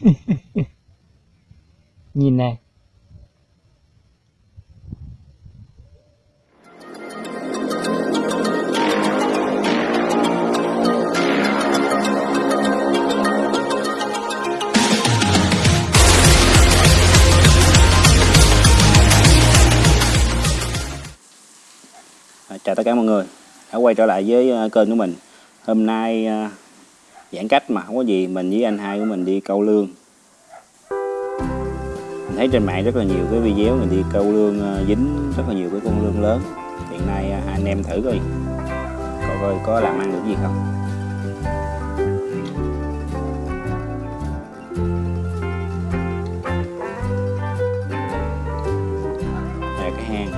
nhìn này. Chào tất cả mọi người. Đã quay trở lại với ờ, kênh của mình. Hôm nay ờ, giãn cách mà không có gì, mình với anh hai của mình đi câu lương. Mình thấy trên mạng rất là nhiều cái video mình đi câu lương ờ, dính rất là nhiều cái con lương lớn. Hiện nay ờ, hai anh em thử coi. Coi coi có làm ăn được gì không. Đây là cái hang.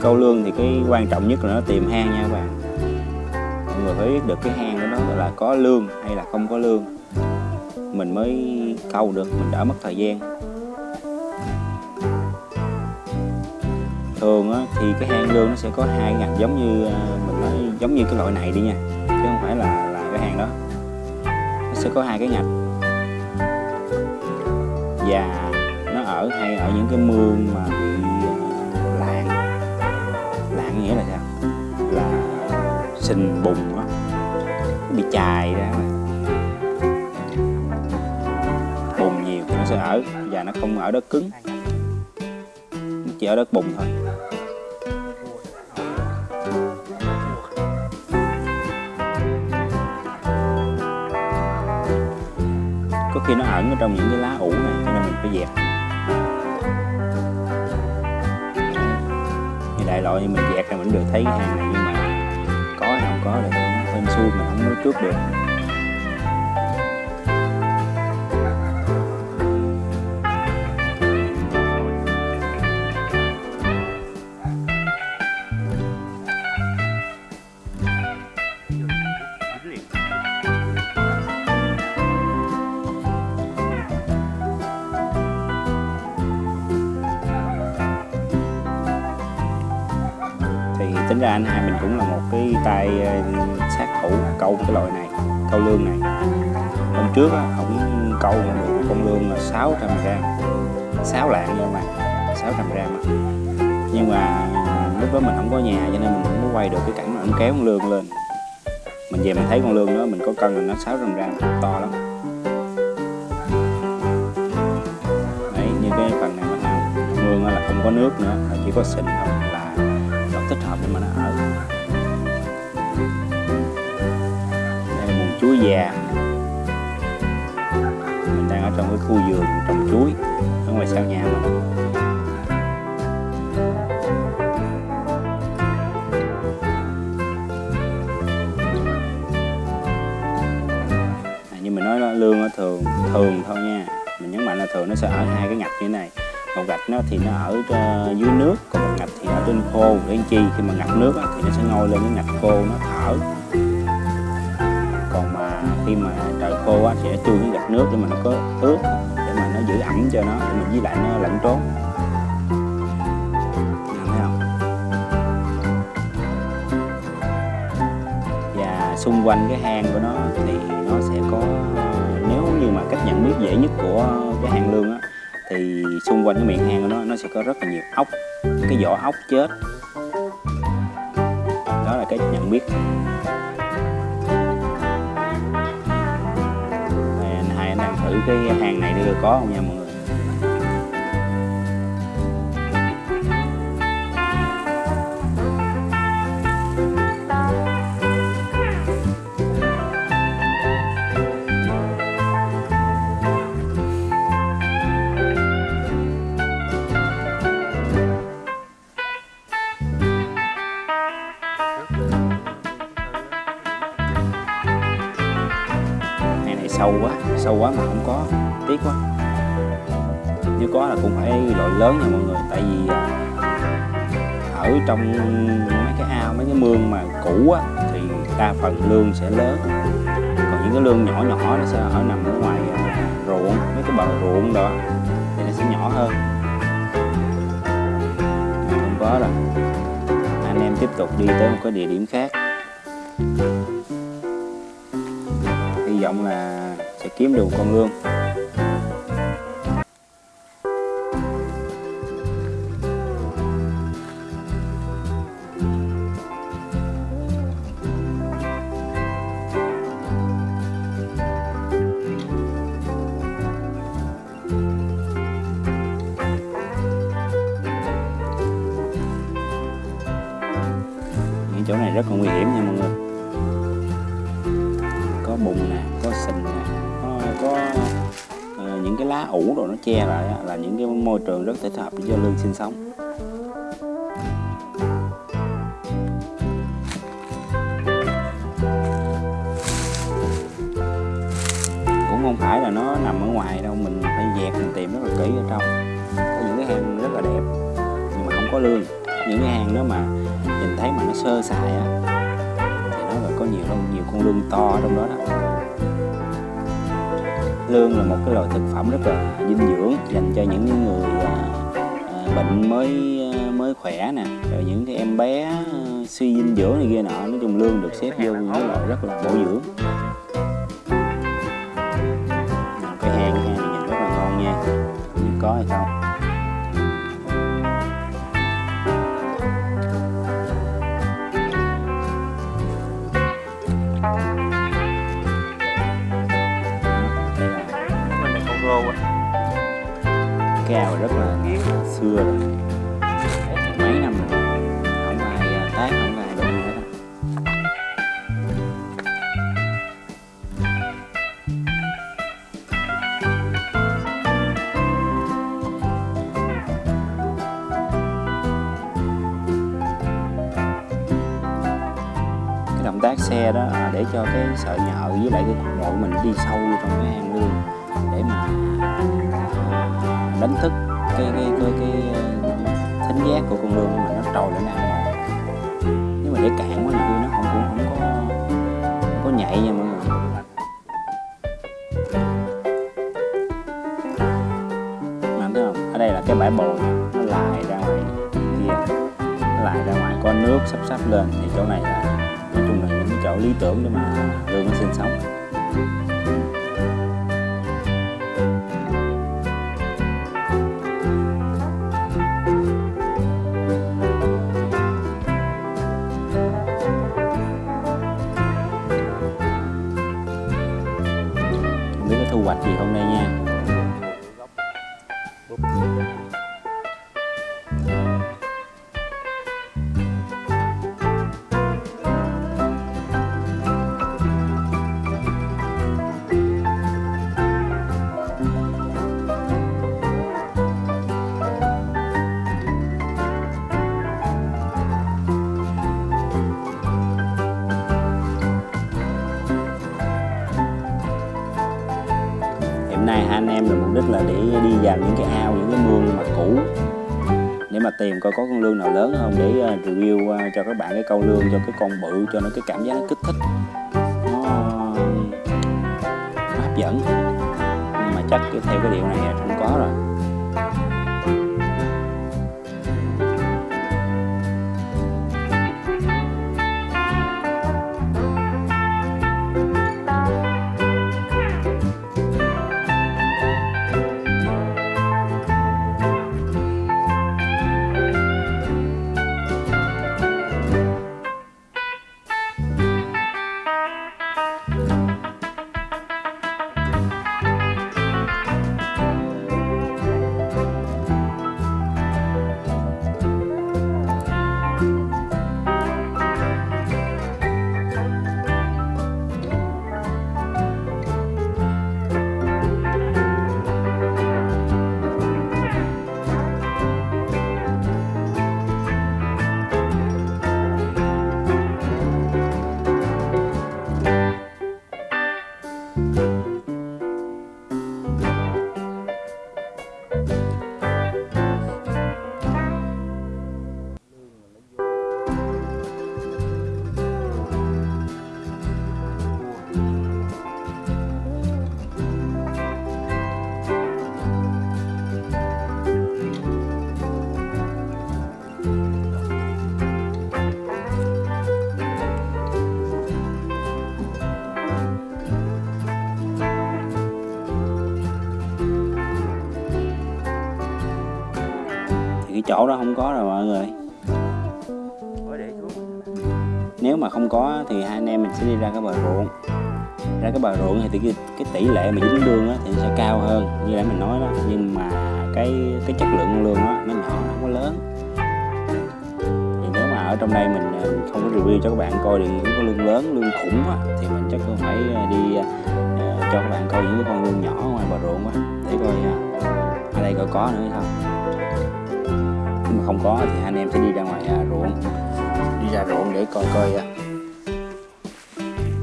Câu lương thì cái quan trọng nhất là nó tìm hang nha các bạn người phải biết được cái hang của nó là có lương hay là không có lương. Mình mới câu được mình đã mất thời gian. Thường á, thì cái hang lương nó sẽ có hai ngành giống như à, mình nói giống như cái loại này đi nha chứ không phải là là cái hang đó. Nó sẽ có hai cái ngạch và nó ở hay ở những cái mương mà bị à, lạng. Lạng nghĩa là sao? Là sình bùng á bị chài ra mà. Nhiều nó sẽ ở và nó không ở đất cứng. Nó chỉ ở đất bùng thôi. Có khi nó ẩn ở trong những cái lá ủ này, cho nên mình phải dẹp. Như đại loại như mình dẹp là mình được thấy cái hàng này nhưng mà có hay hên xui mình không nói trước được. Thì tính ra anh hai tay ờ, sát thủ câu cái loại này, câu lương này. Hôm trước á, ổng câu được một con lương là 600 gram. 6 lạng nha mà 600 gram nhưng mà lúc đó mình không có nhà, cho nên mình không có quay được cái cảnh mà ổng kéo con lương lên. Mình về mình thấy con lương đó, mình có cân là nó 600 gram, to lắm. Đấy, như cái phần này mình ăn. Lương là không có nước nữa chỉ có sình thôi. Già. Mình đang ở trong cái khu vườn trồng chuối ở ngoài sau nhà mình. À, như mình nói là lương nó thường thường thôi nha. Mình nhấn mạnh là thường nó sẽ ở hai cái ngạch như thế này. Một gạch nó thì nó ở ờ, dưới nước còn một ngạch thì ở trên khô. Để chi? Khi mà ngập nước thì nó sẽ ngôi lên cái ngạch khô nó thở. Còn mà khi mà trời khô á, sẽ chui cái gạch nước để mà nó có ướt để mà nó giữ ẩm cho nó để mà với lại nó lạnh trốn. Thấy không? Và xung quanh cái hang của nó thì nó sẽ có nếu như mà cách nhận biết dễ nhất của cái hang lương á thì xung quanh cái miệng hang của nó nó sẽ có rất là nhiều ốc cái vỏ ốc chết. Đó là cái nhận biết. Thử cái hàng này đi có không nha mọi người? Sâu quá sâu quá mà không có, tiếc quá. Nếu có là cũng phải loại lớn nha mọi người, tại vì à, ở trong mấy cái ao, mấy cái mương mà cũ á, thì đa phần lương sẽ lớn. Còn những cái lương nhỏ nhỏ nó sẽ ở nằm ở ngoài à, ruộng, mấy cái bờ ruộng đó, thì nó sẽ nhỏ hơn. Không có rồi anh em tiếp tục đi tới một cái địa điểm khác. Vọng là sẽ kiếm được con lương những chỗ này rất là nguy hiểm. Che lại là những cái môi trường rất thích hợp để cho lương sinh sống. Cũng không phải là nó nằm ở ngoài đâu, mình phải dẹp mình tìm rất là kỹ ở trong. Có những cái hang rất là đẹp, nhưng mà không có lương. Những cái hang đó mà nhìn thấy mà nó sơ sài á, thì nó là có nhiều nhiều con lương to ở trong đó đó lương là một cái loại thực phẩm rất là dinh dưỡng dành cho những người à, à, bệnh mới à, mới khỏe nè. Rồi những cái em bé à, suy dinh dưỡng này kia nọ nói chung lương được xếp vô những cái loại rất là bổ dưỡng. Cái hang hang nhìn rất là ngon nha. Có hay không? Cao rất là xưa rồi. Mấy năm rồi. Không ai à, tát không ai đụng hết cái động tác xe đó à, để cho cái sợi nhợ với lại cái cục độ mình đi sâu vô trong cái hang lương để mà à, đánh thức cái cái cái cái thính giác của con lươn mà nó trồi lên ăn mồi nếu mà để cạn quá nhiều khi nó không, cũng không có không có nhạy nha mọi người. Mà thấy không? Ở đây là cái bãi bồi, nó lại ra ngoài kia. Nó lại ra ngoài, có nước sắp sắp lên. Thì chỗ này là, nói chung là những cái chỗ lý tưởng để mà lươn nó sinh sống. Hiện nay hai anh em là mục đích là để đi vào những cái ao những cái mương mà cũ. Để mà tìm coi có con lương nào lớn không để ờ, review ờ, cho các bạn cái câu lương cho cái con bự cho nó cái cảm giác nó kích thích. Nó, nó hấp dẫn. Nhưng mà chắc theo cái điều này là không có rồi. Đó không có rồi mọi người. Nếu mà không có thì hai anh em mình sẽ đi ra cái bờ ruộng. Ra cái bờ ruộng thì cái, cái tỷ lệ mà dính lương á, thì sẽ cao hơn như đã mình nói đó. Nhưng mà cái cái chất lượng con lương đó nó nhỏ nó không có lớn. Thì nếu mà ở trong đây mình à, không có review cho các bạn coi được những cái lương lớn lương khủng á, thì mình chắc cũng phải à, đi uh, cho các bạn coi những cái con lương nhỏ ngoài bờ ruộng á. Để coi uh, ở đây coi có nữa hay không mà không có thì hai anh em sẽ đi ra ngoài à, ruộng. Đi ra ruộng để coi coi à,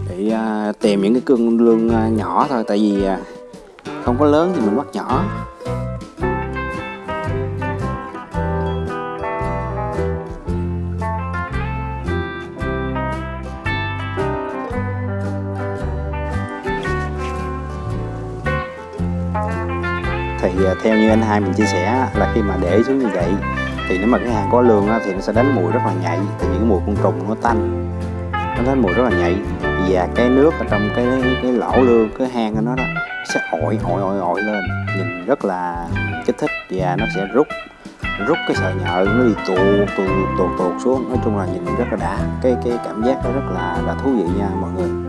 để à, tìm những cái cương lương à, nhỏ thôi tại vì à, không có lớn thì mình bắt nhỏ. Thì à, theo như anh hai mình chia sẻ là khi mà để xuống như vậy thì nếu mà cái hàng có lường thì nó sẽ đánh mùi rất là nhạy tại vì cái mùi côn trùng nó tanh. Nó đánh mùi rất là nhạy. Và cái nước ở trong cái cái lỗ lương, cái hang của nó đó sẽ ội ội ội ội lên. Nhìn rất là kích thích và nó sẽ rút rút cái sợi nhợ, nó đi tuột tuột tuột tuột xuống. Nói chung là nhìn rất là đã. Cái cái cảm giác nó rất là là thú vị nha mọi người.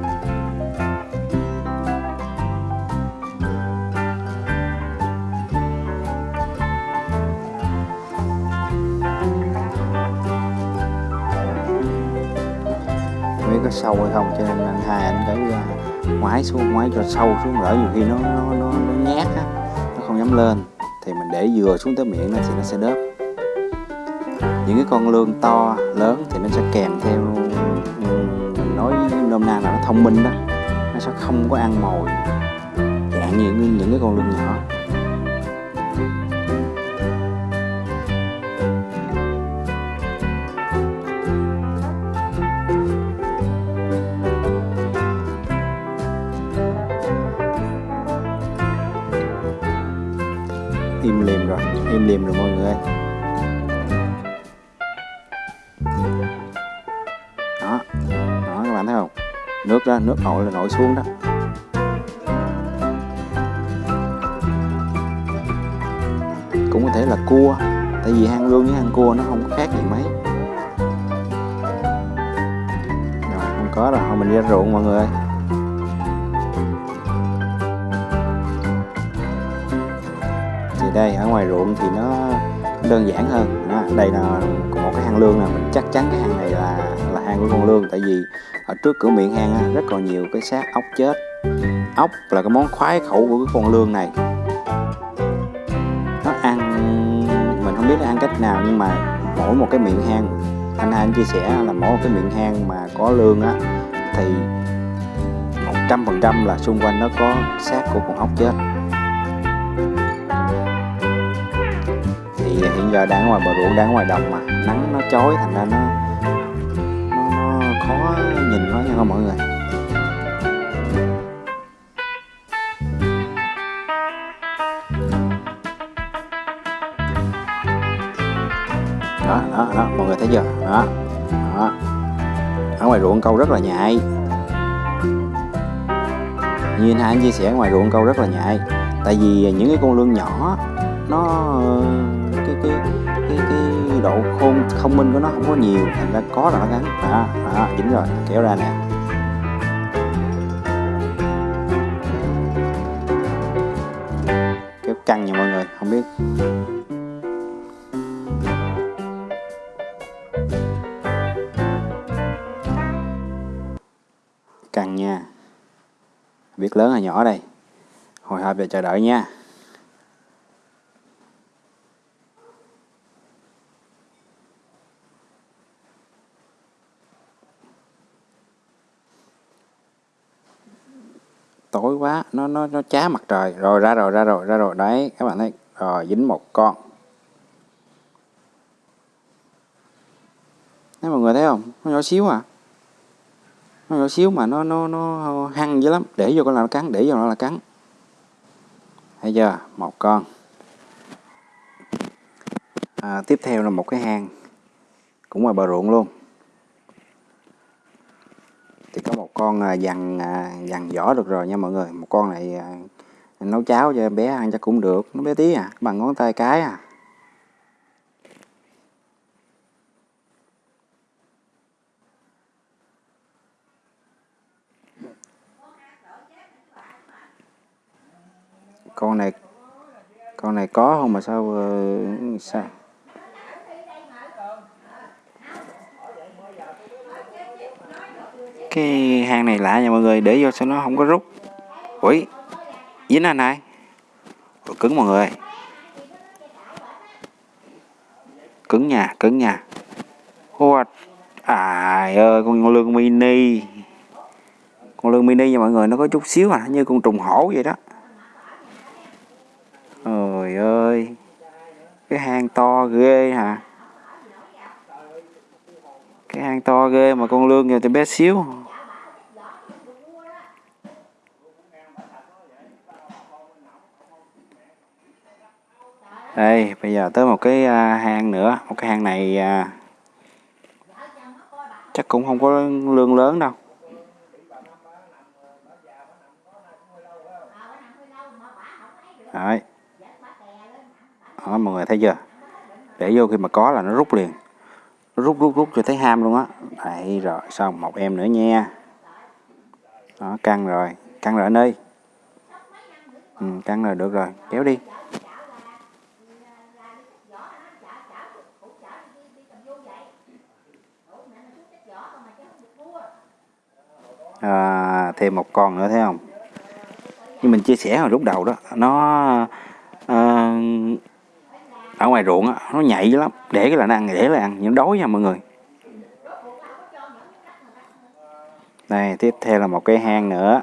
Sâu hay không cho nên anh hai anh cứ à, ngoái xuống ngoái cho sâu xuống lỡ nhiều khi nó nó nó, nó nhát á nó không dám lên thì mình để vừa xuống tới miệng nó thì nó sẽ đớp. Những cái con lương to lớn thì nó sẽ kèm theo ừ, mình nói nôm na là nó thông minh đó nó sẽ không có ăn mồi. Dạng như những, những cái con lương nhỏ. Nước ra, nước nổi là nổi xuống đó. Cũng có thể là cua, tại vì hang lương với hang cua nó không có khác gì mấy. Rồi, không có rồi, thôi mình đi ra ruộng mọi người ơi. Thì đây, ở ngoài ruộng thì nó đơn giản hơn đó, đây là một cái hang lương nè mình chắc chắn cái hang này là là hang của con lương tại vì ở trước cửa miệng hang á, rất còn nhiều cái xác ốc chết. Ốc là cái món khoái khẩu của cái con lương này. Nó ăn mình không biết nó ăn cách nào nhưng mà mỗi một cái miệng hang anh hai anh chia sẻ là mỗi một cái miệng hang mà có lương á thì một trăm phần trăm là xung quanh nó có xác của con ốc chết. Giờ đang ngoài bờ ruộng đang ngoài đồng mà. Nắng nó chói thành ra nó nó, nó khó nhìn quá nha không mọi người. Đó đó đó mọi người thấy chưa? Đó đó. Ở ngoài ruộng câu rất là nhạy. Như anh hai anh chia sẻ ngoài ruộng câu rất là nhạy. Tại vì những cái con lươn nhỏ nó cái cái cái độ khôn thông minh của nó không có nhiều thành ra có là nó gắn, đó đó dính rồi kéo ra nè. Kéo căng nha mọi người không biết. Căng nha. Biết lớn hay nhỏ đây. Hồi hộp và chờ đợi nha. Quá nó nó nó chá mặt trời. Rồi ra rồi ra rồi ra rồi. Đấy các bạn thấy rồi dính một con. Đấy mọi người thấy không? Nó nhỏ xíu à nó nhỏ xíu mà nó nó nó hăng dữ lắm. Để vô con là nó cắn để vô nó là cắn. Thấy chưa? Một con. À, tiếp theo là một cái hang. Cũng ngoài bờ ruộng luôn thì có một con à, dằn à, dằn vỏ được rồi nha mọi người. Một con này à, nấu cháo cho em bé ăn chắc cũng được. Nó bé tí à bằng ngón tay cái à. Con này con này có không mà sao ờ, sao? Cái hang này lạ nha mọi người để vô sao nó không có rút. Ui dính anh này. Ui, cứng mọi người. Cứng nha cứng nha. What? à ơi con lương mini. Con lương mini nha mọi người nó có chút xíu à như con trùng hổ vậy đó. Trời ơi cái hang to ghê hả? Cái hang to ghê mà con lương giờ thì bé xíu. Đây bây giờ tới một cái à, hang nữa. Một cái hang này à, chắc cũng không có lương lớn đâu. Đấy. Đó, mọi người thấy chưa? Để vô khi mà có là nó rút liền rút rút rút cho thấy ham luôn á. Đấy rồi xong một em nữa nha. Đó căng rồi căng rồi anh ơi. Ừ, căng rồi được rồi kéo đi. À, thêm một con nữa thấy không? Như mình chia sẻ hồi lúc đầu đó nó à, ở ngoài ruộng á, nó nhạy lắm. Để cái là nó ăn, để là ăn. Nhưng đói nha mọi người. Đây, tiếp theo là một cái hang nữa.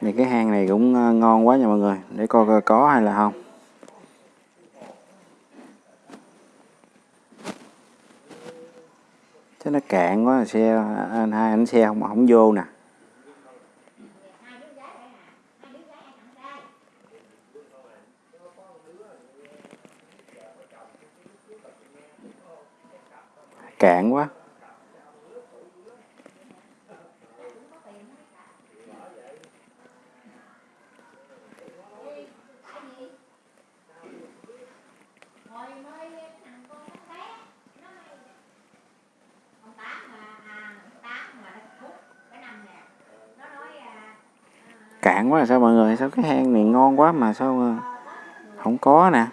Thì cái hang này cũng ờ, ngon quá nha mọi người. Để coi coi có hay là không. Thế nó cạn quá xe anh hai anh xe không không vô nè cạn quá cạn quá là sao mọi người? Sao cái hang này ngon quá mà sao không có nè?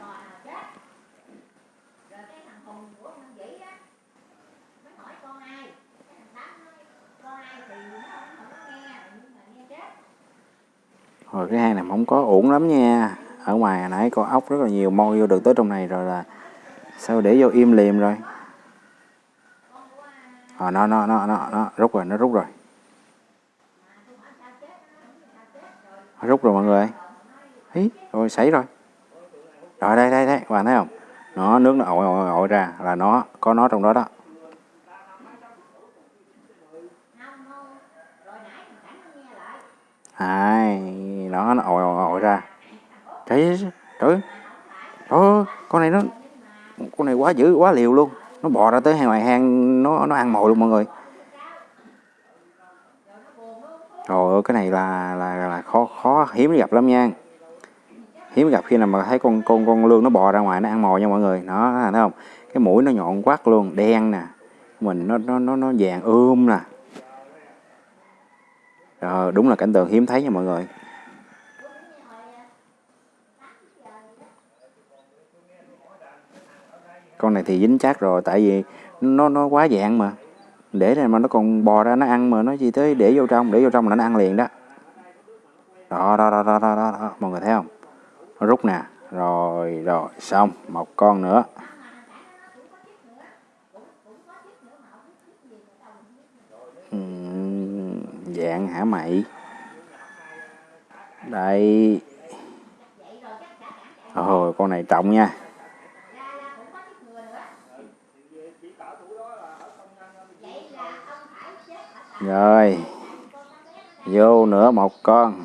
Rồi cái hang này không có ổn lắm nha. Ở ngoài hồi nãy con ốc rất là nhiều môi vô được tới trong này rồi là sao để vô im liềm rồi? À, nó nó nó nó nó rút rồi nó rút rồi. Rút rồi mọi người. Ý, rồi xảy rồi. Rồi đây đây đây các bạn thấy không? Nó nước nó ội ội ội ra là nó có nó trong đó đó. Hai nó nó ội ội ội ra. Trời trời trời con này nó con này quá dữ quá liều luôn. Nó bò ra tới ngoài hang nó nó ăn mồi luôn mọi người. Trời ơi, cái này là là là khó khó hiếm gặp lắm nha. Hiếm gặp khi nào mà thấy con con con lương nó bò ra ngoài nó ăn mồi nha mọi người. Nó thấy không? Cái mũi nó nhọn quắc luôn, đen nè. Mình nó nó nó nó vàng ươm nè. Rồi, đúng là cảnh tượng hiếm thấy nha mọi người. Con này thì dính chắc rồi tại vì nó nó quá dạng mà để này mà nó còn bò ra nó ăn mà nó gì tới để vô trong để vô trong là nó ăn liền đó. Đó đó đó đó đó, đó, đó. mọi người thấy không? Nó rút nè. Rồi rồi. Xong. Một con nữa. Uhm, dạng hả mày? Đây. Rồi con này trọng nha. Rồi vô nữa một con.